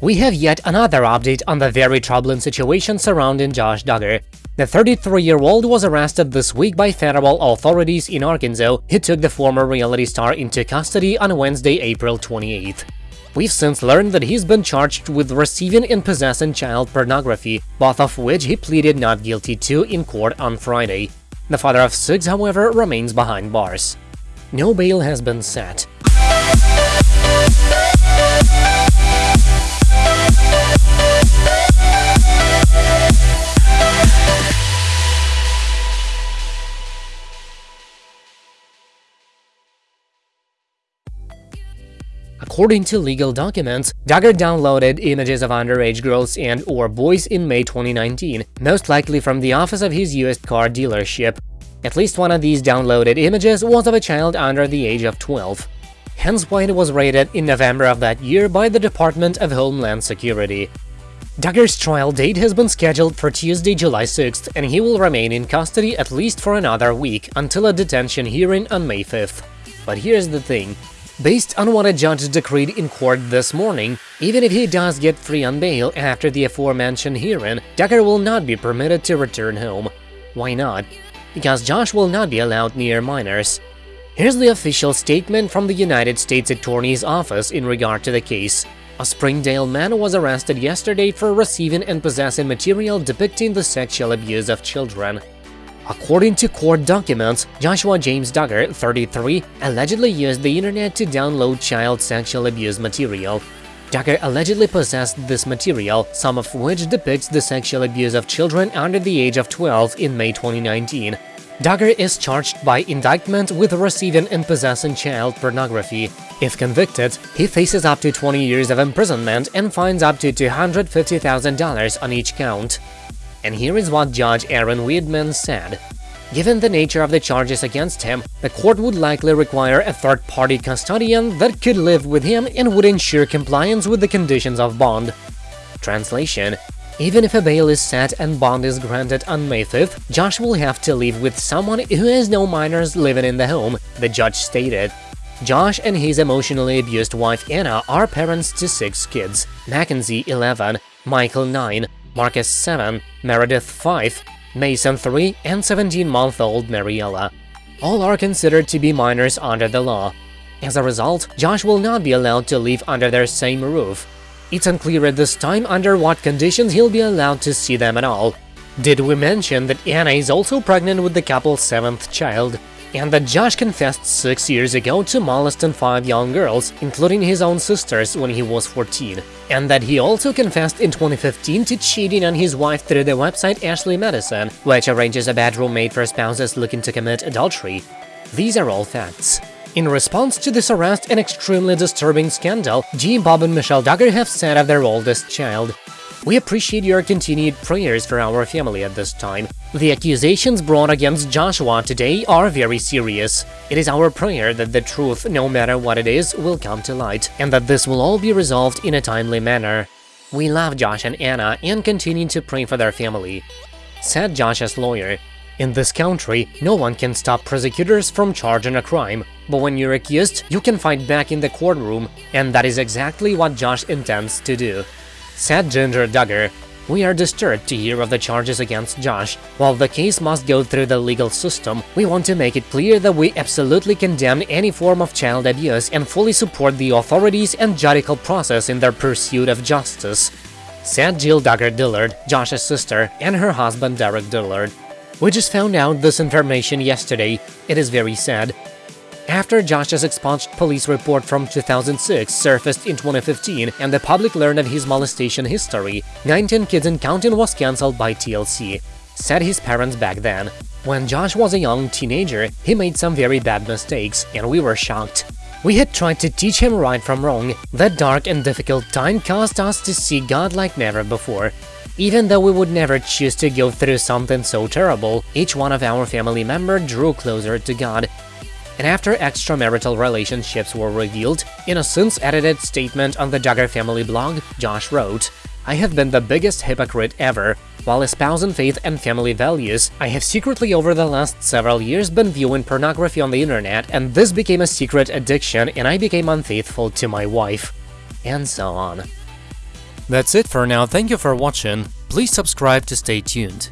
We have yet another update on the very troubling situation surrounding Josh Duggar. The 33-year-old was arrested this week by federal authorities in Arkansas who took the former reality star into custody on Wednesday, April 28th. We've since learned that he's been charged with receiving and possessing child pornography, both of which he pleaded not guilty to in court on Friday. The father of six, however, remains behind bars. No bail has been set. According to legal documents, Duggar downloaded images of underage girls and or boys in May 2019, most likely from the office of his used car dealership. At least one of these downloaded images was of a child under the age of 12. Hence why it was raided in November of that year by the Department of Homeland Security. Duggar's trial date has been scheduled for Tuesday, July 6th, and he will remain in custody at least for another week until a detention hearing on May 5th. But here's the thing, Based on what a judge decreed in court this morning, even if he does get free on bail after the aforementioned hearing, Duggar will not be permitted to return home. Why not? Because Josh will not be allowed near minors. Here's the official statement from the United States Attorney's Office in regard to the case. A Springdale man was arrested yesterday for receiving and possessing material depicting the sexual abuse of children. According to court documents, Joshua James Duggar, 33, allegedly used the internet to download child sexual abuse material. Duggar allegedly possessed this material, some of which depicts the sexual abuse of children under the age of 12 in May 2019. Duggar is charged by indictment with receiving and possessing child pornography. If convicted, he faces up to 20 years of imprisonment and fines up to $250,000 on each count. And here is what Judge Erin Wiedemann said. Given the nature of the charges against him, the court would likely require a third-party custodian that could live with him and would ensure compliance with the conditions of bond. Translation Even if a bail is set and bond is granted on May 5th, Josh will have to live with someone who has no minors living in the home, the judge stated. Josh and his emotionally abused wife Anna are parents to six kids, Mackenzie 11, Michael 9, Marcus 7, Meredith 5, Mason 3, and 17-month-old Maryella. All are considered to be minors under the law. As a result, Josh will not be allowed to live under their same roof. It's unclear at this time under what conditions he'll be allowed to see them at all. Did we mention that Anna is also pregnant with the couple's seventh child? And that Josh confessed six years ago to molesting five young girls, including his own sisters, when he was 14, and that he also confessed in 2015 to cheating on his wife through the website Ashley Madison, which arranges a bedroom made for spouses looking to commit adultery. These are all facts. In response to this arrest and extremely disturbing scandal, Jim Bob and Michelle Duggar have said of their oldest child, we appreciate your continued prayers for our family at this time. The accusations brought against Joshua today are very serious. It is our prayer that the truth, no matter what it is, will come to light, and that this will all be resolved in a timely manner. We love Josh and Anna and continue to pray for their family. Said Josh's lawyer, in this country, no one can stop prosecutors from charging a crime, but when you're accused, you can fight back in the courtroom, and that is exactly what Josh intends to do. Said Jinger Duggar, we are disturbed to hear of the charges against Josh. While the case must go through the legal system, we want to make it clear that we absolutely condemn any form of child abuse and fully support the authorities and judicial process in their pursuit of justice. Said Jill Duggar Dillard, Josh's sister, and her husband Derick Dillard. We just found out this information yesterday. It is very sad. After Josh's expunged police report from 2006 surfaced in 2015 and the public learned of his molestation history, 19 Kids and Counting was cancelled by TLC, said his parents back then. When Josh was a young teenager, he made some very bad mistakes, and we were shocked. We had tried to teach him right from wrong. That dark and difficult time caused us to see God like never before. Even though we would never choose to go through something so terrible, each one of our family member drew closer to God and after extramarital relationships were revealed, in a since-edited statement on the Duggar family blog, Josh wrote, I have been the biggest hypocrite ever. While espousing faith and family values, I have secretly over the last several years been viewing pornography on the internet, and this became a secret addiction and I became unfaithful to my wife. And so on. That's it for now, thank you for watching, please subscribe to stay tuned.